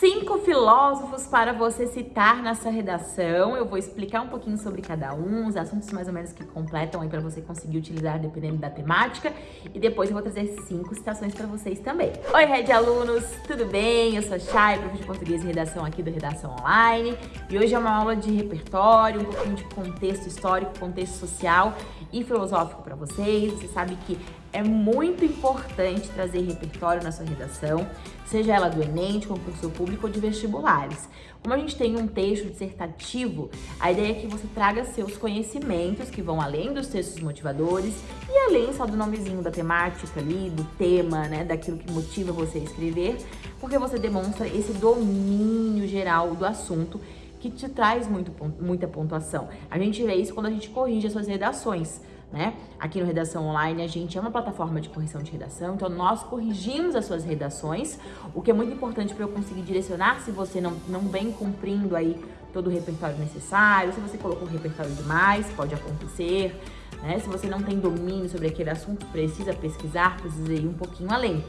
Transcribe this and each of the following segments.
Cinco filósofos para você citar na sua redação. Eu vou explicar um pouquinho sobre cada um, os assuntos mais ou menos que completam aí para você conseguir utilizar dependendo da temática. E depois eu vou trazer cinco citações para vocês também. Oi, Red Alunos, tudo bem? Eu sou a Chay, professor de português e redação aqui do Redação Online. E hoje é uma aula de repertório, um pouquinho de contexto histórico, contexto social e filosófico para vocês. Você sabe que é muito importante trazer repertório na sua redação, seja ela do Enem, de concurso público ou de vestibulares. Como a gente tem um texto dissertativo, a ideia é que você traga seus conhecimentos, que vão além dos textos motivadores e além só do nomezinho da temática ali, do tema, né, daquilo que motiva você a escrever, porque você demonstra esse domínio geral do assunto que te traz muito, muita pontuação. A gente vê isso quando a gente corrige as suas redações né? Aqui no Redação Online a gente é uma plataforma de correção de redação, então nós corrigimos as suas redações, o que é muito importante para eu conseguir direcionar se você não, não vem cumprindo aí todo o repertório necessário, se você colocou o repertório demais, pode acontecer, né? Se você não tem domínio sobre aquele assunto, precisa pesquisar, precisa ir um pouquinho além,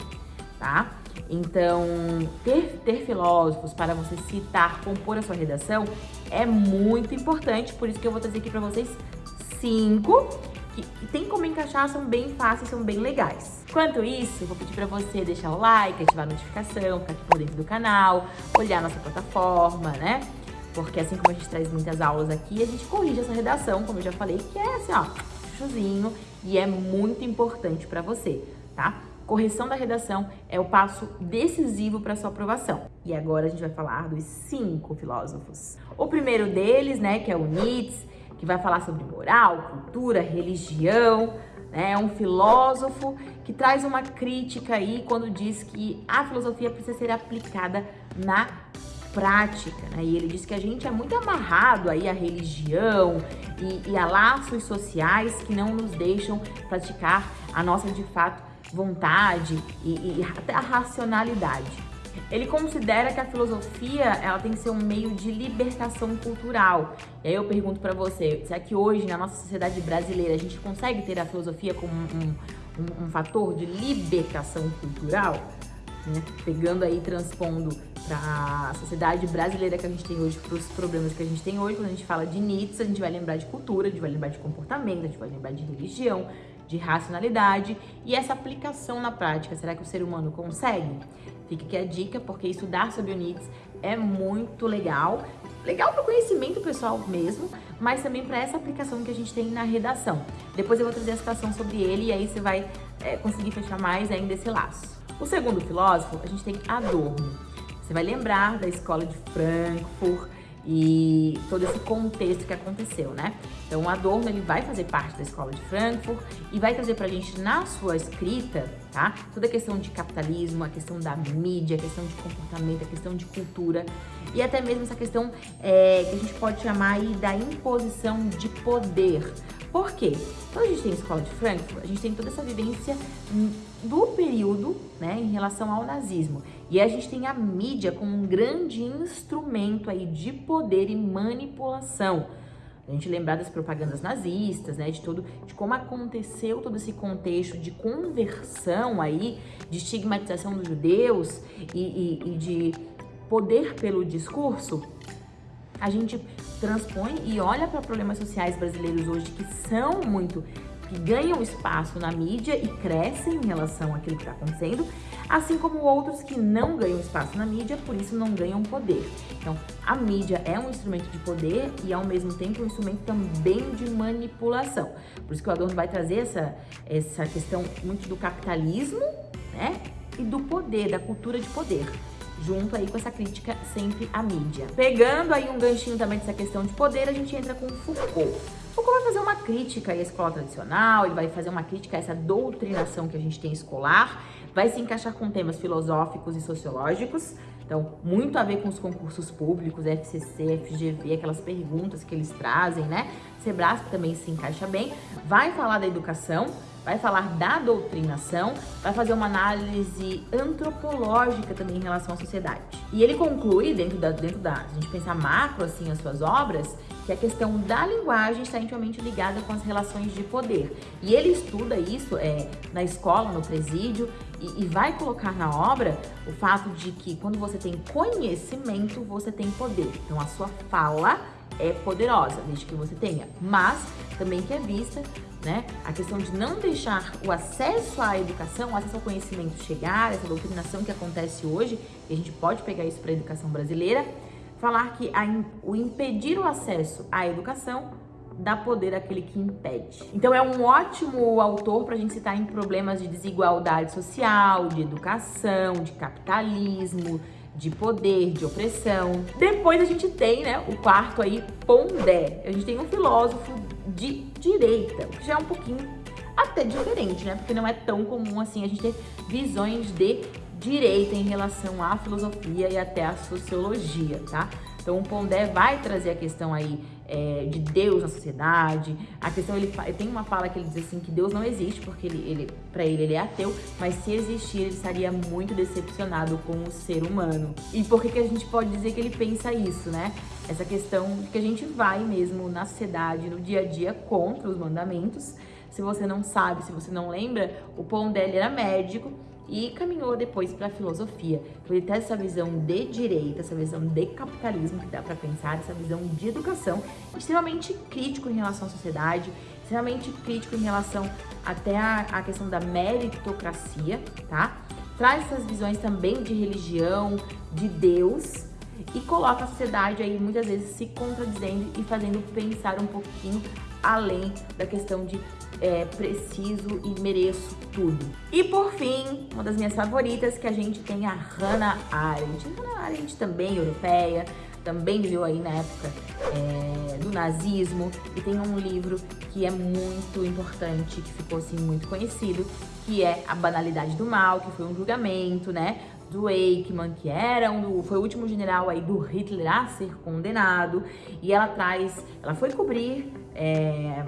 tá? Então, ter, ter filósofos para você citar, compor a sua redação é muito importante, por isso que eu vou trazer aqui para vocês cinco que tem como encaixar, são bem fáceis, são bem legais. Quanto isso, vou pedir pra você deixar o like, ativar a notificação, ficar aqui por dentro do canal, olhar nossa plataforma, né? Porque assim como a gente traz muitas aulas aqui, a gente corrige essa redação, como eu já falei, que é assim, ó, chuchuzinho, e é muito importante pra você, tá? Correção da redação é o passo decisivo para sua aprovação. E agora a gente vai falar dos cinco filósofos. O primeiro deles, né, que é o Nietzsche, que vai falar sobre moral, cultura, religião, né? É um filósofo que traz uma crítica aí quando diz que a filosofia precisa ser aplicada na prática, né? E ele diz que a gente é muito amarrado aí à religião e, e a laços sociais que não nos deixam praticar a nossa, de fato, vontade e, e até a racionalidade. Ele considera que a filosofia ela tem que ser um meio de libertação cultural. E aí eu pergunto para você, será que hoje na nossa sociedade brasileira a gente consegue ter a filosofia como um, um, um fator de libertação cultural? Né? Pegando aí, transpondo para a sociedade brasileira que a gente tem hoje, para os problemas que a gente tem hoje, quando a gente fala de Nietzsche, a gente vai lembrar de cultura, a gente vai lembrar de comportamento, a gente vai lembrar de religião, de racionalidade e essa aplicação na prática, será que o ser humano consegue? Fica aqui a dica, porque estudar sobre o Nietzsche é muito legal. Legal para o conhecimento pessoal mesmo, mas também para essa aplicação que a gente tem na redação. Depois eu vou trazer a citação sobre ele e aí você vai é, conseguir fechar mais ainda esse laço. O segundo filósofo, a gente tem Adorno. Você vai lembrar da escola de Frankfurt, e todo esse contexto que aconteceu, né? Então, o Adorno, ele vai fazer parte da Escola de Frankfurt e vai trazer pra gente, na sua escrita, tá? Toda a questão de capitalismo, a questão da mídia, a questão de comportamento, a questão de cultura e até mesmo essa questão é, que a gente pode chamar aí da imposição de poder. Por quê? Quando a gente tem a Escola de Frankfurt, a gente tem toda essa vivência do período, né, em relação ao nazismo. E a gente tem a mídia como um grande instrumento aí de poder e manipulação. A gente lembrar das propagandas nazistas, né, de todo, de como aconteceu todo esse contexto de conversão aí, de estigmatização dos judeus e, e, e de poder pelo discurso, a gente transpõe e olha para problemas sociais brasileiros hoje que são muito que ganham espaço na mídia e crescem em relação àquilo que está acontecendo, assim como outros que não ganham espaço na mídia, por isso não ganham poder. Então, a mídia é um instrumento de poder e, ao mesmo tempo, um instrumento também de manipulação. Por isso que o Adorno vai trazer essa, essa questão muito do capitalismo, né? E do poder, da cultura de poder junto aí com essa crítica sempre à mídia. Pegando aí um ganchinho também dessa questão de poder, a gente entra com Foucault. Foucault vai fazer uma crítica à escola tradicional, ele vai fazer uma crítica a essa doutrinação que a gente tem escolar, vai se encaixar com temas filosóficos e sociológicos, então muito a ver com os concursos públicos, FCC, FGV, aquelas perguntas que eles trazem, né? Sebrasco também se encaixa bem, vai falar da educação, vai falar da doutrinação, vai fazer uma análise antropológica também em relação à sociedade. E ele conclui, dentro da, dentro da a gente pensar macro, assim, as suas obras, que a questão da linguagem está intimamente ligada com as relações de poder. E ele estuda isso é, na escola, no presídio, e, e vai colocar na obra o fato de que quando você tem conhecimento, você tem poder. Então a sua fala é poderosa, desde que você tenha. Mas também que é vista né? A questão de não deixar o acesso à educação, o acesso ao conhecimento chegar, essa doutrinação que acontece hoje, e a gente pode pegar isso para a educação brasileira, falar que a, o impedir o acesso à educação dá poder àquele que impede. Então é um ótimo autor para a gente citar em problemas de desigualdade social, de educação, de capitalismo, de poder, de opressão. Depois a gente tem, né, o quarto aí, Pondé. A gente tem um filósofo de direita, que já é um pouquinho até diferente, né? Porque não é tão comum assim a gente ter visões de direita em relação à filosofia e até à sociologia, tá? Então o Pondé vai trazer a questão aí é, de Deus na sociedade, a questão, ele tem uma fala que ele diz assim, que Deus não existe, porque ele, ele para ele ele é ateu, mas se existir ele estaria muito decepcionado com o ser humano. E por que, que a gente pode dizer que ele pensa isso, né? Essa questão de que a gente vai mesmo na sociedade, no dia a dia, contra os mandamentos, se você não sabe, se você não lembra, o Pondé era médico, e caminhou depois para a filosofia. Então ele traz essa visão de direita, essa visão de capitalismo que dá para pensar, essa visão de educação, extremamente crítico em relação à sociedade, extremamente crítico em relação até a questão da meritocracia, tá? Traz essas visões também de religião, de Deus, e coloca a sociedade aí muitas vezes se contradizendo e fazendo pensar um pouquinho além da questão de é, preciso e mereço tudo. E por fim, uma das minhas favoritas, que a gente tem a Hannah Arendt. Hannah Arendt também europeia, também viveu aí na época é, do nazismo e tem um livro que é muito importante, que ficou assim muito conhecido, que é A Banalidade do Mal, que foi um julgamento, né, do Eichmann, que era um, foi o último general aí do Hitler a ser condenado, e ela traz, ela foi cobrir é,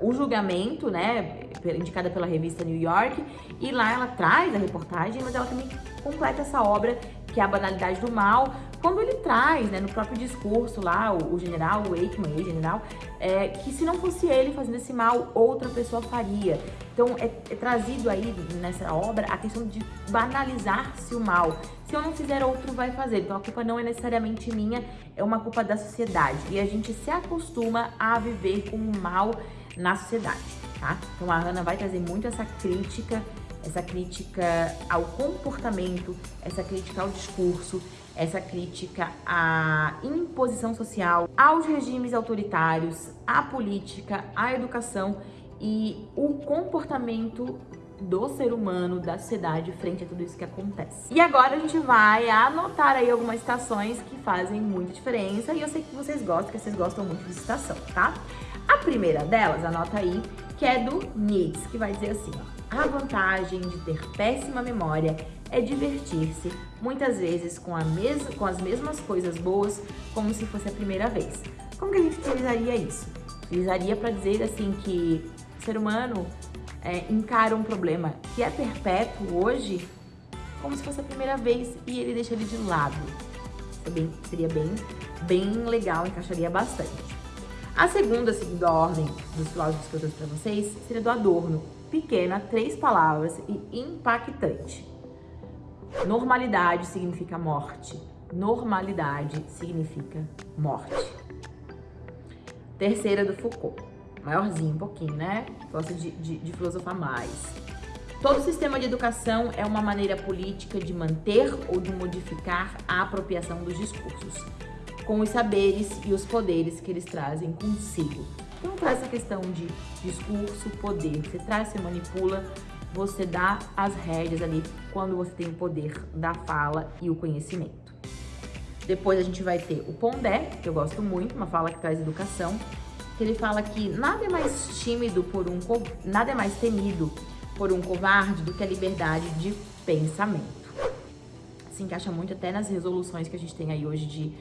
o julgamento, né, indicada pela revista New York, e lá ela traz a reportagem, mas ela também completa essa obra, que é a banalidade do mal, quando ele traz, né, no próprio discurso lá, o, o general, o Eichmann, ex-general, é, que se não fosse ele fazendo esse mal, outra pessoa faria. Então, é, é trazido aí nessa obra a questão de banalizar-se o mal. Se eu não fizer, outro vai fazer. Então, a culpa não é necessariamente minha, é uma culpa da sociedade. E a gente se acostuma a viver com o mal na sociedade, tá? Então, a Hannah vai trazer muito essa crítica essa crítica ao comportamento, essa crítica ao discurso, essa crítica à imposição social, aos regimes autoritários, à política, à educação e o comportamento do ser humano, da sociedade, frente a tudo isso que acontece. E agora a gente vai anotar aí algumas citações que fazem muita diferença e eu sei que vocês gostam, que vocês gostam muito de citação, tá? A primeira delas, anota aí, que é do Nietzsche, que vai dizer assim, ó, a vantagem de ter péssima memória é divertir-se, muitas vezes com, mes com as mesmas coisas boas, como se fosse a primeira vez. Como que a gente utilizaria isso? Utilizaria para dizer assim que o ser humano é, encara um problema que é perpétuo hoje como se fosse a primeira vez e ele deixa ele de lado. Bem, seria bem, bem legal, encaixaria bastante. A segunda, segundo a ordem dos filósofos que eu trouxe para vocês, seria do Adorno, pequena, três palavras e impactante. Normalidade significa morte. Normalidade significa morte. Terceira do Foucault. Maiorzinho um pouquinho, né? Gosta de, de, de filosofar mais. Todo sistema de educação é uma maneira política de manter ou de modificar a apropriação dos discursos, com os saberes e os poderes que eles trazem consigo. Então traz essa questão de discurso, poder. Você traz, você manipula, você dá as rédeas ali quando você tem o poder da fala e o conhecimento. Depois a gente vai ter o Pondé, que eu gosto muito, uma fala que traz educação, que ele fala que nada é mais tímido por um nada é mais temido por um covarde do que a liberdade de pensamento. Se encaixa muito até nas resoluções que a gente tem aí hoje de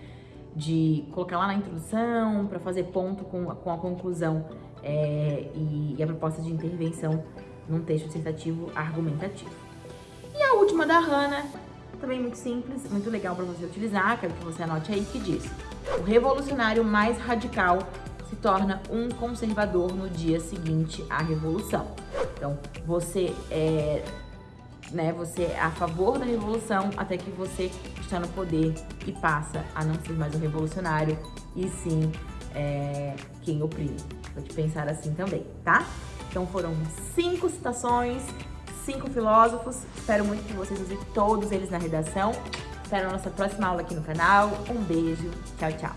de colocar lá na introdução para fazer ponto com, com a conclusão é, e, e, a proposta de intervenção num texto dissertativo argumentativo. E a última da Hannah, também muito simples, muito legal para você utilizar, quero que você anote aí, que diz O revolucionário mais radical se torna um conservador no dia seguinte à revolução. Então, você é, né, você é a favor da revolução até que você está no poder e passa a não ser mais o revolucionário e sim é, quem oprime. Pode pensar assim também, tá? Então foram cinco citações, cinco filósofos. Espero muito que vocês usem todos eles na redação. Espero a nossa próxima aula aqui no canal. Um beijo. Tchau, tchau.